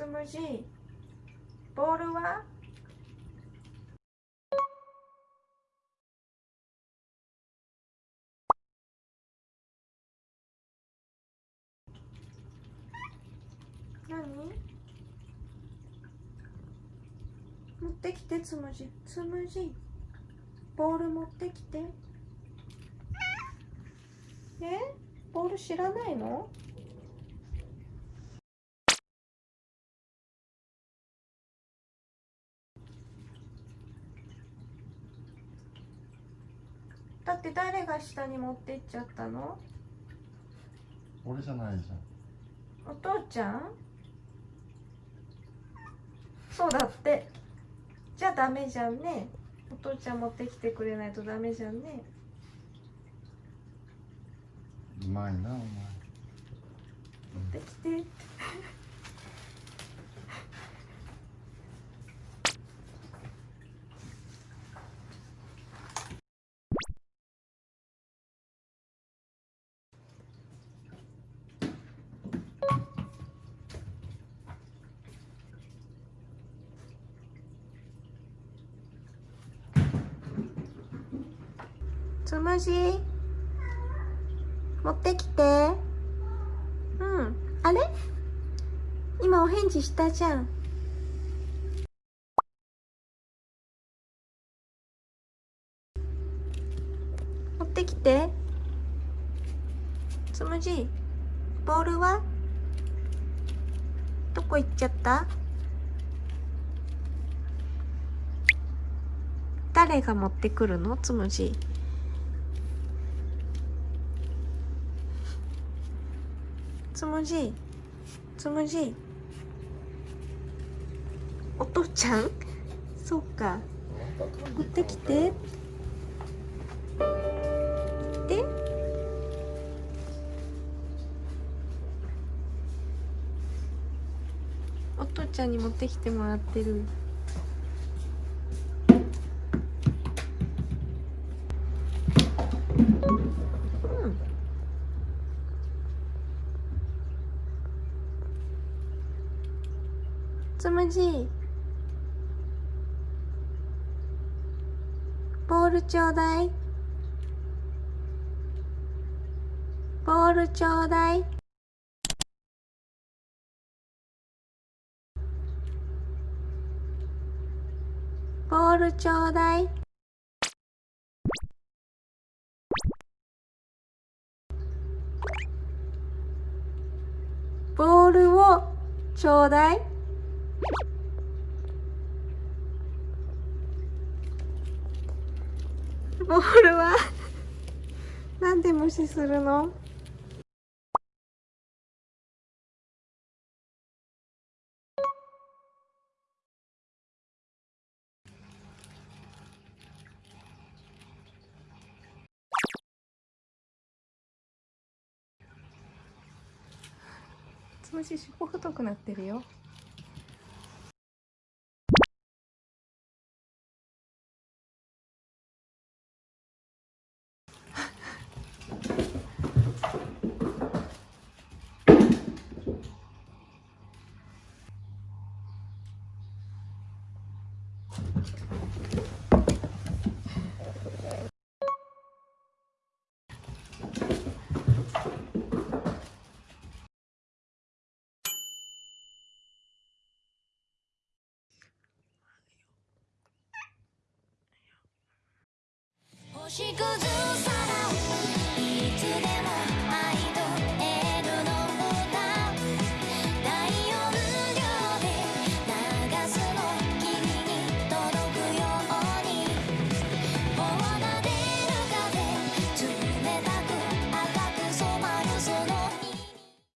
つむじボールは？何？持ってきてつむじつむじボール持ってきて。え？ボール知らないの？だって誰が下に持ってっちゃったの？俺じゃないじゃん。お父ちゃん？そうだって。じゃあダメじゃんね。お父ちゃん持ってきてくれないとダメじゃんね。うまいなお前。持ってきてつむじ？持ってきて。うん。あれ？今お返事したじゃん。持ってきて。つむじ？ボールは？どこ行っちゃった？誰が持ってくるの？つむじ。つむじつむじお父ちゃん？そうか。持ってきて。で？お父ちゃんに持ってきてもらってる。つむじ。ボールちょうだい。ボールちょうだい。ボールちょうだい。ボールをちょうだい。ボールは？なんで無視するの？つむじ尻尾太くなってるよ。星屑